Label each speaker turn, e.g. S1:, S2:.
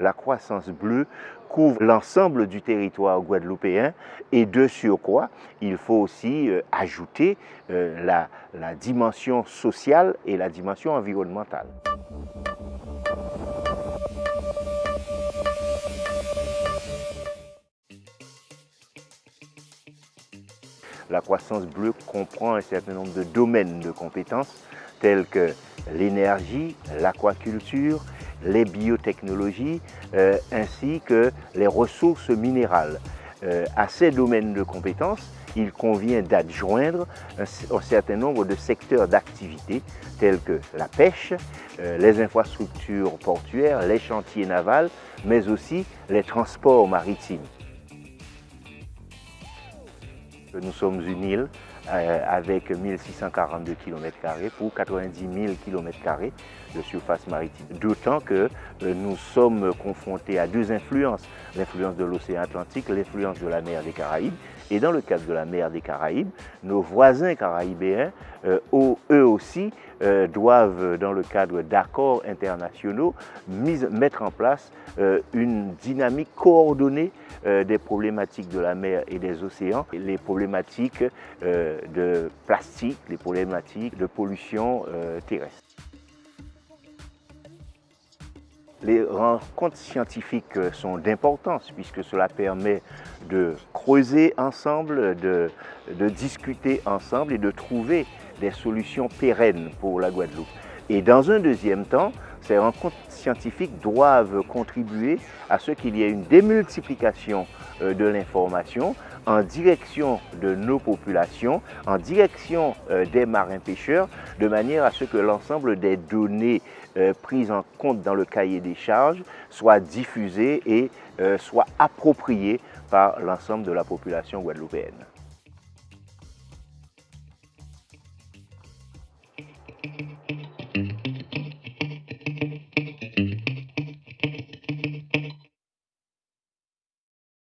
S1: la croissance bleue couvre l'ensemble du territoire guadeloupéen et de surcroît, il faut aussi euh, ajouter euh, la, la dimension sociale et la dimension environnementale. La croissance bleue comprend un certain nombre de domaines de compétences tels que l'énergie, l'aquaculture, les biotechnologies euh, ainsi que les ressources minérales. Euh, à ces domaines de compétences, il convient d'adjoindre un, certain nombre de secteurs d'activité tels que la pêche, euh, les infrastructures portuaires, les chantiers navals, mais aussi les transports maritimes. Nous sommes une île euh, avec 1642 km pour 90 000 km de surface maritime. D'autant que euh, nous sommes confrontés à deux influences, l'influence de l'océan Atlantique, l'influence de la mer des Caraïbes. Et dans le cadre de la mer des Caraïbes, nos voisins caraïbéens, euh, eux aussi, doivent, dans le cadre d'accords internationaux, mettre en place une dynamique coordonnée des problématiques de la mer et des océans, les problématiques de plastique, les problématiques de pollution euh, terrestre. Les rencontres scientifiques sont d'importance puisque cela permet de creuser ensemble, de, de, discuter ensemble et de trouver des solutions pérennes pour la Guadeloupe. Et dans un deuxième temps, ces rencontres scientifiques doivent contribuer à ce qu'il y ait une démultiplication euh, de l'information en direction de nos populations, en direction euh, des marins pêcheurs, de manière à ce que l'ensemble des données euh, prises en compte dans le cahier des charges soient diffusées et soient appropriées par l'ensemble de la population guadeloupéenne.